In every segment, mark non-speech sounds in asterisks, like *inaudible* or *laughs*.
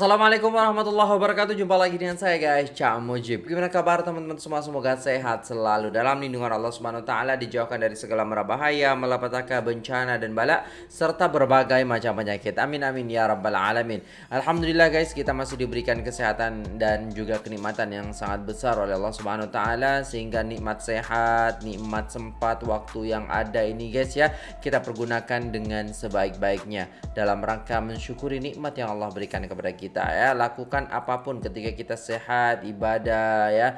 Assalamualaikum warahmatullahi wabarakatuh. Jumpa lagi dengan saya guys. Cak Mujib. Gimana kabar teman-teman semua? Semoga sehat selalu. Dalam lindungan Allah Subhanahu Taala Dijauhkan dari segala mara bahaya Malapetaka bencana dan bala Serta berbagai macam penyakit. Amin amin ya rabbal alamin. Alhamdulillah guys Kita masih diberikan kesehatan Dan juga kenikmatan yang sangat besar Oleh Allah Subhanahu Taala Sehingga nikmat sehat Nikmat sempat Waktu yang ada ini guys ya Kita pergunakan dengan sebaik-baiknya Dalam rangka mensyukuri nikmat yang Allah berikan kepada kita ya. Lakukan apa pun ketika kita sehat ibadah ya.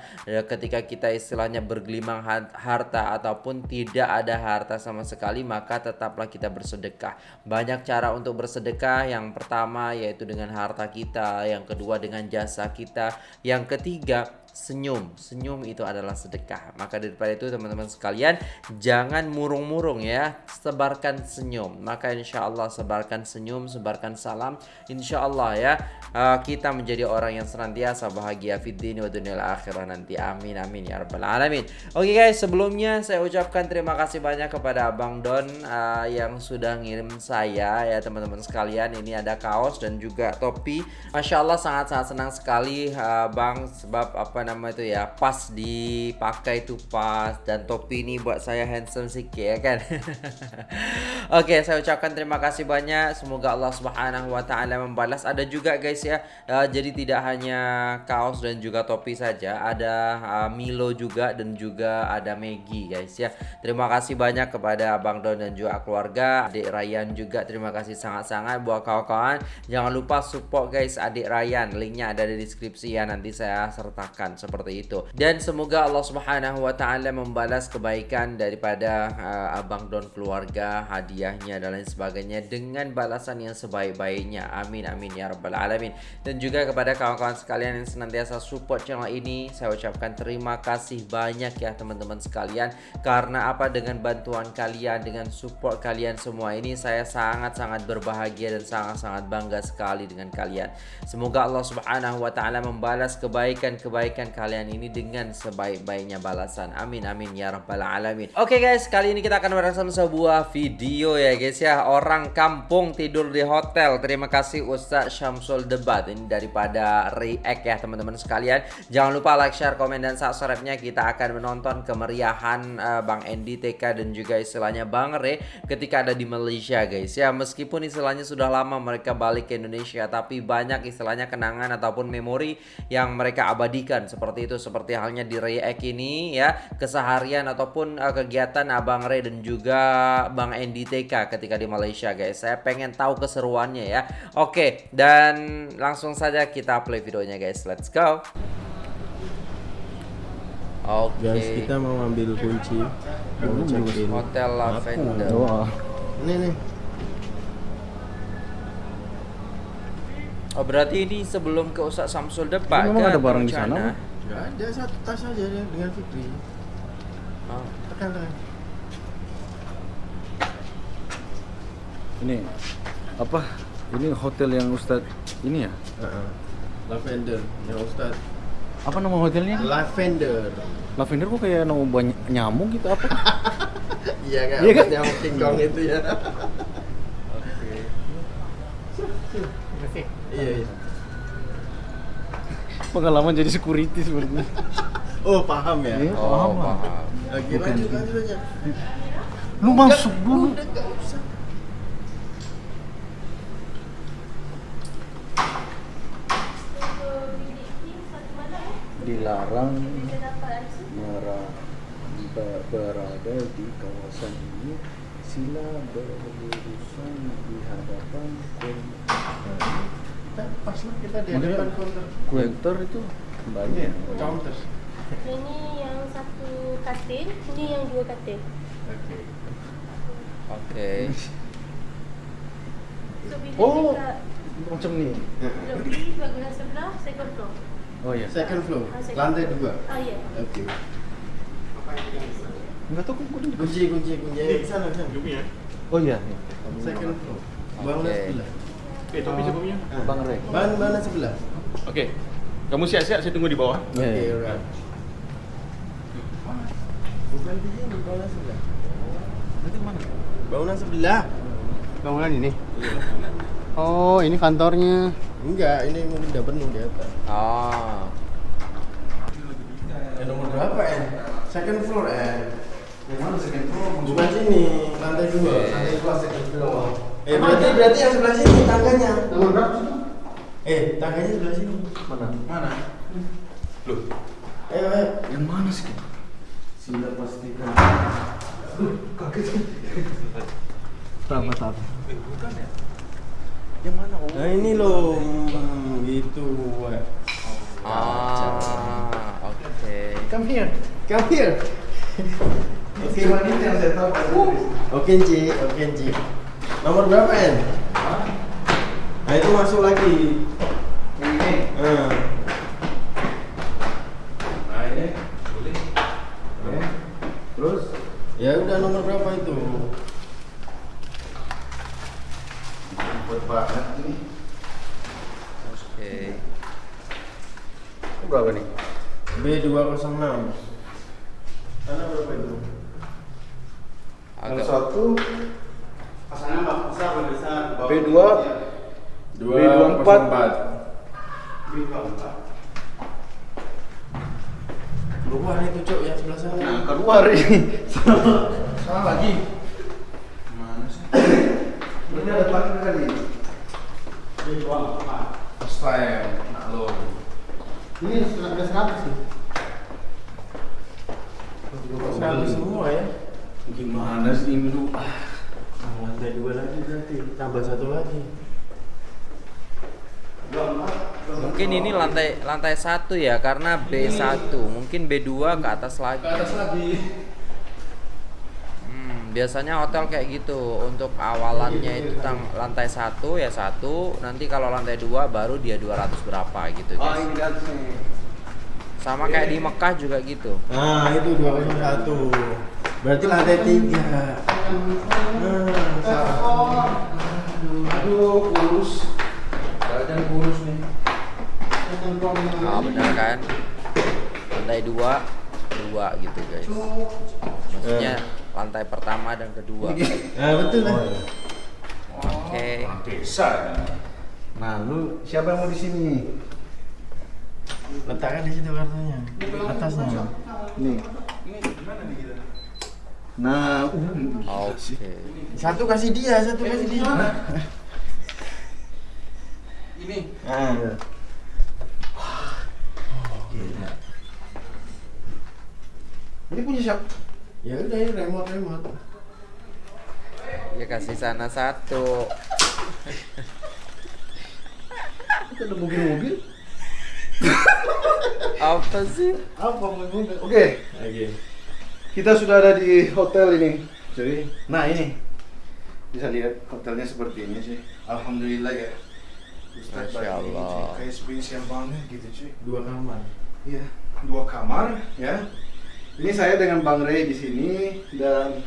Ketika kita istilahnya bergelimang harta ataupun tidak ada harta sama sekali maka tetaplah kita bersedekah. Banyak cara untuk bersedekah. Yang pertama yaitu dengan harta kita. Yang kedua dengan jasa kita. Yang ketiga senyum. Senyum itu adalah sedekah. Maka daripada itu teman-teman sekalian, jangan murung-murung ya. Sebarkan senyum. Maka insya Allah sebarkan senyum, sebarkan salam. Insya Allah ya, uh, kita menjadi orang yang senantiasa bahagia fiddini wa dunia akhirah nanti. Amin amin ya rabbal alamin. Oke guys, sebelumnya saya ucapkan terima kasih banyak kepada Abang Don uh, yang sudah ngirim saya ya teman-teman sekalian. Ini ada kaos dan juga topi. Masya Allah sangat-sangat senang sekali uh, Bang sebab apa nama itu ya pas dipakai itu pas dan topi ini buat saya handsome sikit ya kan? *laughs* Oke okay, saya ucapkan terima kasih banyak. Semoga Allah subhanahu wa ta'ala membalas. Ada juga guys ya uh, jadi tidak hanya kaos dan juga topi saja ada uh, Milo juga dan juga ada Maggie guys ya. Terima kasih banyak kepada Bang Don dan juga keluarga adik Ryan juga. Terima kasih sangat-sangat buat kawan-kawan. Jangan lupa support guys adik Ryan. Linknya ada di deskripsi ya nanti saya sertakan seperti itu. Dan semoga Allah Subhanahu wa taala membalas kebaikan daripada uh, Abang Don keluarga, hadiahnya dan lain sebagainya dengan balasan yang sebaik-baiknya. Amin amin ya rabbal alamin. Dan juga kepada kawan-kawan sekalian yang senantiasa support channel ini, saya ucapkan terima kasih banyak ya teman-teman sekalian karena apa dengan bantuan kalian, dengan support kalian semua ini saya sangat-sangat berbahagia dan sangat-sangat bangga sekali dengan kalian. Semoga Allah Subhanahu wa taala membalas kebaikan-kebaikan kebaikan kalian ini dengan sebaik-baiknya balasan. Amin amin ya rabbal alamin. Oke okay, guys, kali ini kita akan merasakan sebuah video ya guys ya. Orang kampung tidur di hotel. Terima kasih Ustaz Syamsul Debat ini daripada React ya teman-teman sekalian. Jangan lupa like, share, komen dan subscribe-nya. Kita akan menonton kemeriahan uh, Bang Endi TK dan juga istilahnya Bang Re ketika ada di Malaysia guys ya. Meskipun istilahnya sudah lama mereka balik ke Indonesia tapi banyak istilahnya kenangan ataupun memori yang mereka abadikan seperti itu seperti halnya di React ini ya keseharian ataupun uh, kegiatan Abang Ray dan juga Bang TK ketika di Malaysia guys saya pengen tahu keseruannya ya oke dan langsung saja kita play videonya guys let's go Oke. Okay. Guys, kita mau ambil kunci. Check in. Hotel Lavender. Oh. Ini nih. Oh berarti ini sebelum ke Ustaz Samsul depan kan? ada barang di sana? Enggak ada satu tas aja dengan Fikri. Oh. Tekan tekan. Ini apa? Ini hotel yang Ustaz ini ya? Uh -uh. Lavender yang Ustaz. Apa nama hotelnya? Lavender. Lavender kok kayak nama banyak nyamuk gitu apa? *laughs* iya kan? Iya kan? Nyamuk King Kong itu ya. Iya, iya. Pengalaman jadi security sebenarnya. *laughs* oh, paham ya? Iya, oh, paham lah. Lagi lanjut, lanjut aja. Lu masuk dulu. dilarang berada di kawasan ini sila berurusan di hadapan pas lah kita di depan counter counter itu kembali ya counter ini yang satu katil ini yang dua katil oke okay. oke okay. so, oh macam ni lebih bagian sebelah second floor oh ya yeah. second floor ah, second lantai dua ah ya yeah. oke okay. Enggak tahu kunci kunci kunci kunci di sana kan. Oh iya. Second floor. Bangunan okay. sebelah. Eh, topi siapa punya? Ah. Bang Rek. Ban mana sebelah? Oke. Okay. Kamu siap-siap saya tunggu di bawah. Oke, okay, alright. Bukan di sini, bangunan sebelah. Nanti mana? Bangunan sebelah. Bangunan ini. Iya. Oh, ini kantornya. Enggak, ini mungkin udah penuh di atas. Oh. Ya, nomor berapa, En? Second floor, En. Yang mana second floor? Bukan sini, lantai dua. Lantai dua, second floor. Eh, berarti berarti yang sebelah sini tangganya. Nomor berapa sih? Eh, tangganya sebelah sini. Mana? Mana? Loh, Ayo, ayo. yang mana sih? Sila pastikan. Berapa tahun? Yang mana? Oh, Nah, ini loh. Hmm, gitu. eh. Ah, oke. Come here. Come here. Oke, Cuman itu yang saya tahu. Oke, Ci. Oke, Ci. Nomor berapa, En? Nah, itu masuk lagi. Yang ini. Hmm. Nah ini boleh. Oke. Terus Ya udah nomor berapa itu? buat banget ini. Oke. Ini berapa nih? B206. Sana berapa itu? Yang Agak satu Pasangan Pak besar besar. B2 204. Keluar itu, Cok, yang sebelah sana. Nah, keluar ini. *laughs* Salah lagi. Mana sih? Ini ada belakang kali. Style, nak lo. Ini seratus sih. Seratus semua ya. Gimana sih ini lu? Ah, lantai dua lagi berarti. Tambah satu lagi. Mungkin ini lantai lantai satu ya karena B1, mungkin B2 ke atas lagi. Ke atas lagi. Hmm, biasanya hotel kayak gitu untuk awalannya itu tang lantai satu ya satu, nanti kalau lantai dua baru dia 200 berapa gitu Oh, guys. Sama kayak di Mekah juga gitu. Nah, itu 201. Berarti lantai tiga. Nah, salah. Aduh, kurus. Badan kurus nih. Ah benar kan? Lantai dua, dua gitu guys. Maksudnya lantai pertama dan kedua. Nah, betul kan? Oke. Desa. Nah, lu siapa yang mau di sini? Letakkan di situ kartunya. Atasnya. Nih. Nah, uh, Oke. Satu kasih dia, satu kasih dia. ini. Nah. Ini punya siapa? Ya udah ini remote remote. Ya kasih sana satu. Itu ada mobil-mobil. Apa sih? Apa mobil? Oke, Oke. Kita sudah ada di hotel ini. Jadi, nah ini bisa lihat hotelnya seperti ini sih. Alhamdulillah ya. Ustaz Masya Allah. Kayak spesial banget gitu cuy. Dua kamar. Iya, dua kamar ya. Ini saya dengan Bang Ray di sini dan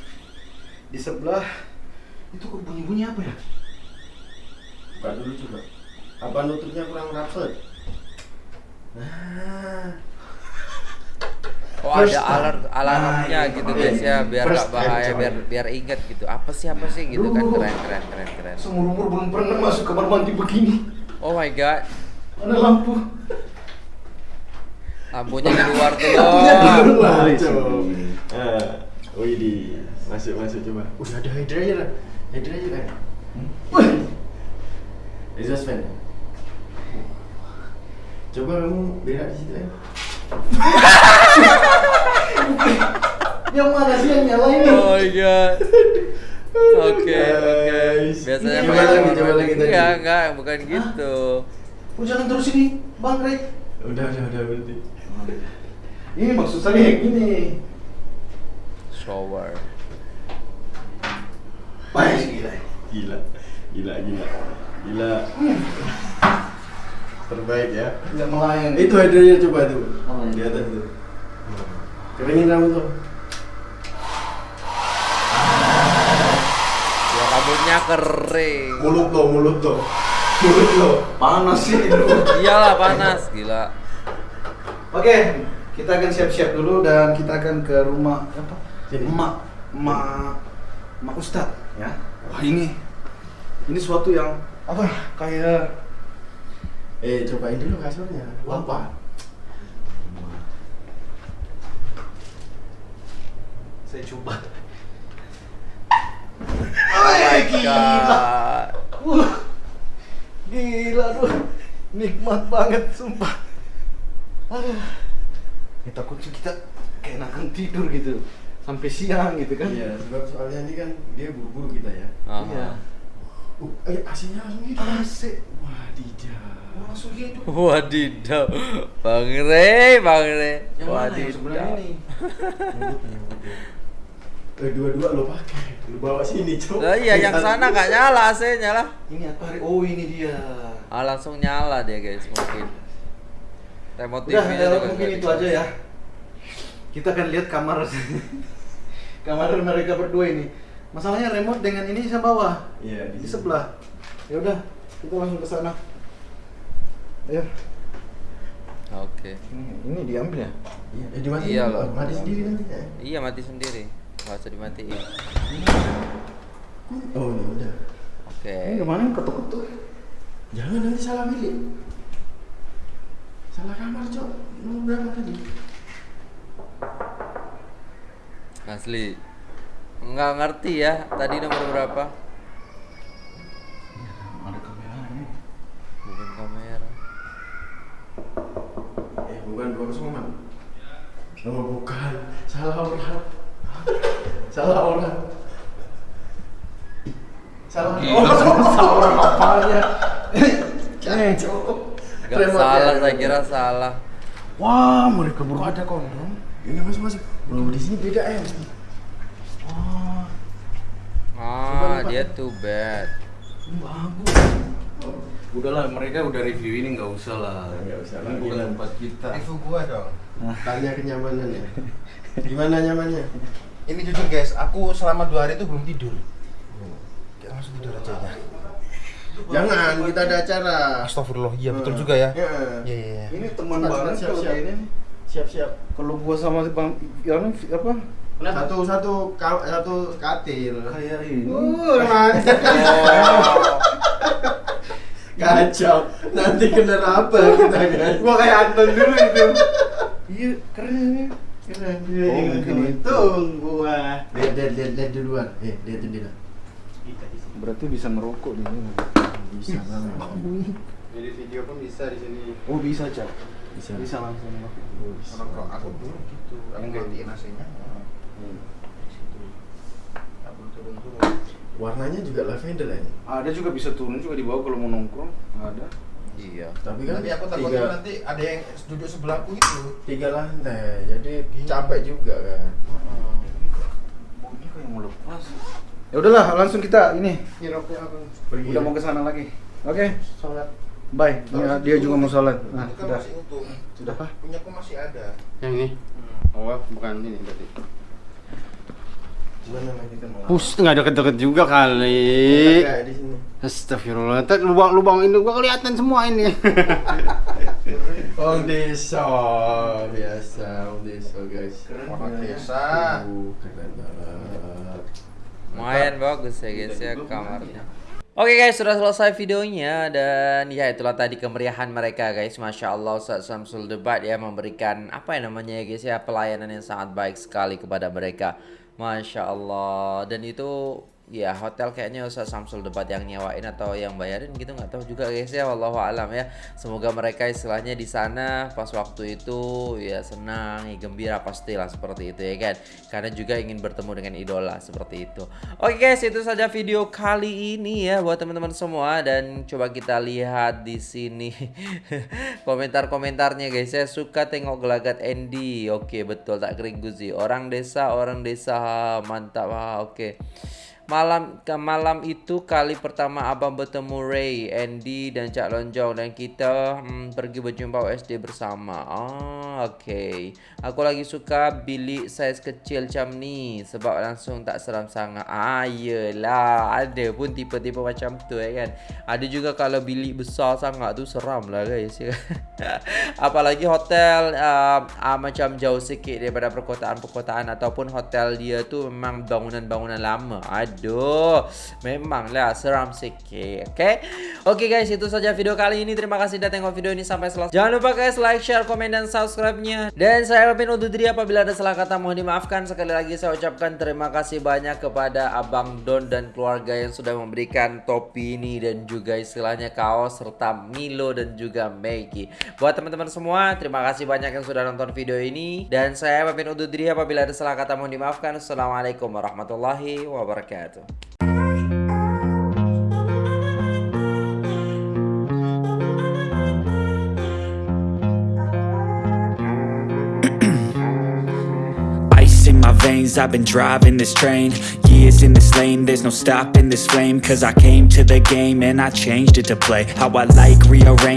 di sebelah itu kok bunyi-bunyi apa ya? Buka dulu coba. Apa nutupnya kurang rapet? Nah. Oh First ada alert alarmnya Nah, gitu iya. guys ya biar First gak bahaya biar biar inget gitu apa sih apa sih gitu kan keren keren keren keren. Seumur umur belum pernah masuk kamar mandi begini. Oh my god Ada lampu. lampunya di luar tuh Lampunya di luar. Macam. Ah, wih di masuk masuk coba. Udah ada hydra aja lah. Hydra aja kan. Wih, Exhaust fan. Coba kamu berak di situ ya. *laughs* *laughs* yang mana sih yang nyalain? Oh my god. Oke oke. Guys. Biasanya Coba lagi, coba lagi tadi. Enggak enggak bukan gitu. Oh jangan terus ini, Bang Ray. Udah udah udah berhenti. Ini maksud saya yang ini. Shower. Baik gila. Gila. Gila gila. Gila. Terbaik ya. Tidak melayang. Itu hydranya coba tuh. Oh, Di atas tuh. Keringin rambut tuh. Ya rambutnya kering. Mulut lo, mulut lo. Mulut lo. panas sih itu. Iyalah panas gila. Oke, kita akan siap-siap dulu dan kita akan ke rumah apa? Sini. Emak, emak, emak Ustad ya. Wah ini, ini suatu yang apa kayak Eh, cobain dulu kasurnya. Apa? Saya coba. Oh gila. Wah, gila tuh, nikmat banget sumpah. Aduh, ya takutnya kita keenakan tidur gitu sampai siang gitu kan? Iya, sebab soalnya ini kan dia buru-buru kita ya. Aha. Iya. Uh, eh, AC-nya langsung hidup. AC Wadidaw. langsung gitu. Wadidaw. Bang Re, Bang Re. Yang mana yang sebenarnya ini? Eh, dua-dua lo pakai. Lo bawa sini, Cok. Lah iya yang sana nggak nyala AC-nya lah. Ini apa? Oh ini dia. Ah langsung nyala dia guys mungkin. Remote Udah, TV-nya ya, mungkin itu bisa. aja ya. Kita akan lihat kamar *laughs* kamar mereka berdua ini. Masalahnya remote dengan ini saya bawa Iya, di sebelah. Ya udah, kita langsung ke sana. Ayo. Oke. Ini, ini diambil ya? Iya, eh, dimatiin. Iya loh. Mati sendiri nanti ya. Iya mati sendiri. Nggak usah dimatiin. Oh, ya udah. Oke. Ini ke mana ketuk-ketuk? Jangan nanti salah milik. Salah kamar, Cok. Nomor berapa tadi? Asli. Nggak ngerti ya tadi nomor berapa? Ada kameranya. Bukan kamera. Eh, bukan 206. Oh, bukan. Salah orang. Salah orang. Salah orang. *laughs* Salah orang apanya? Eh. Nggak Remote salah, ya, saya kira salah. Wah, mereka berdua ada kondom. Ini masuk masuk. Belum di sini beda eh. Wah, Ah, Coba, dia too bad. bagus. Udahlah, mereka udah review ini nggak usah lah. Nggak usah Ini lagi bukan lah. tempat kita. Review gua dong. Tanya kenyamanan ya. *laughs* Gimana nyamannya? Ini jujur guys, aku selama dua hari itu belum tidur. Kita langsung tidur aja ya. Jangan, kita ada acara. Astagfirullah, iya betul juga ya. Iya. Iya iya. iya. Ini teman banget siap, kalau siap. kayak ini. nih. Siap-siap. Kalau gua sama si Bang yang apa? Satu satu satu katil. Kayak ini. Uh, mantap. *laughs* Kacau. Nanti kena apa kita guys? Gua kayak Anton dulu itu. Iya, keren ini. Keren. Oh, mungkin itu. gua. Lihat lihat lihat lihat duluan. Eh, lihat jendela. Berarti bisa merokok di sini. Bisa banget. *laughs* Jadi video pun bisa di sini. Oh, bisa, Cak. Bisa. Bisa langsung. Kalau aku dulu gitu, aku gantiin AC-nya. Hmm. Turun-turun. Warnanya juga lavender ya. Ada juga bisa turun juga di bawah kalau mau nongkrong. Ada. Iya. Tapi kan Tapi aku takutnya tiga, nanti ada yang duduk sebelahku itu. tiga lantai, jadi capek juga kan. Mau lepas. Ya udahlah, langsung kita ini. Ini roknya aku. Pergi. Udah mau ke sana lagi. Oke. Sholat. Bye. Ya, dia juga mau sholat. Nah, kan sudah. masih utuh. Sudah apa? Punya aku masih ada. Yang ini? Oh, bukan ini berarti. Gimana lagi kita mau? Pus, nggak deket-deket juga kali. Kayak di sini. Astagfirullah, ntar lubang-lubang ini gua kelihatan semua ini. *laughs* Om desa biasa, om desa guys. Orang desa. Keren banget. Lumayan bagus ya guys ya kamarnya. Oke guys, sudah selesai videonya dan ya itulah tadi kemeriahan mereka guys. Masya Allah Ustaz Samsul Debat ya memberikan apa ya namanya ya guys ya pelayanan yang sangat baik sekali kepada mereka. Masya Allah. Dan itu ya hotel kayaknya Ustaz Samsul Debat yang nyewain atau yang bayarin gitu nggak tahu juga guys ya wallahu alam ya. Semoga mereka istilahnya di sana pas waktu itu ya senang, ya gembira pastilah seperti itu ya kan. Karena juga ingin bertemu dengan idola seperti itu. Oke guys, itu saja video kali ini ya buat teman-teman semua dan coba kita lihat di sini *laughs* komentar-komentarnya guys. Saya suka tengok gelagat Andy. Oke, betul tak kering guzi. Orang desa, orang desa mantap. Ah, oke. Malam ke malam itu kali pertama abang bertemu Ray, Andy dan Cak Lonjong dan kita hmm, pergi berjumpa SD bersama. Ah, oke. Aku lagi suka bilik saiz kecil macam ni sebab langsung tak seram sangat. Ah. Ada pun tipe-tipe macam tu ya kan. Ada juga kalau bilik besar sangat tu seram lah guys. *laughs* Apalagi hotel uh, uh, macam jauh sikit daripada perkotaan-perkotaan ataupun hotel dia tu memang bangunan-bangunan lama. Ada Waduh, memang lah seram sikit. Oke, oke guys, itu saja video kali ini. Terima kasih sudah tengok video ini sampai selesai. Jangan lupa guys like, share, komen, dan subscribe-nya. Dan saya pamit undur diri apabila ada salah kata mohon dimaafkan. Sekali lagi saya ucapkan terima kasih banyak kepada Abang Don dan keluarga yang sudah memberikan topi ini dan juga istilahnya kaos serta Milo dan juga Maggie. Buat teman-teman semua, terima kasih banyak yang sudah nonton video ini dan saya pamit undur diri apabila ada salah kata mohon dimaafkan. Assalamualaikum warahmatullahi wabarakatuh. *clears throat* Ice in my veins, I've been driving this train. Years in this lane, there's no stopping this flame. Cause I came to the game and I changed it to play. How I like, rearrange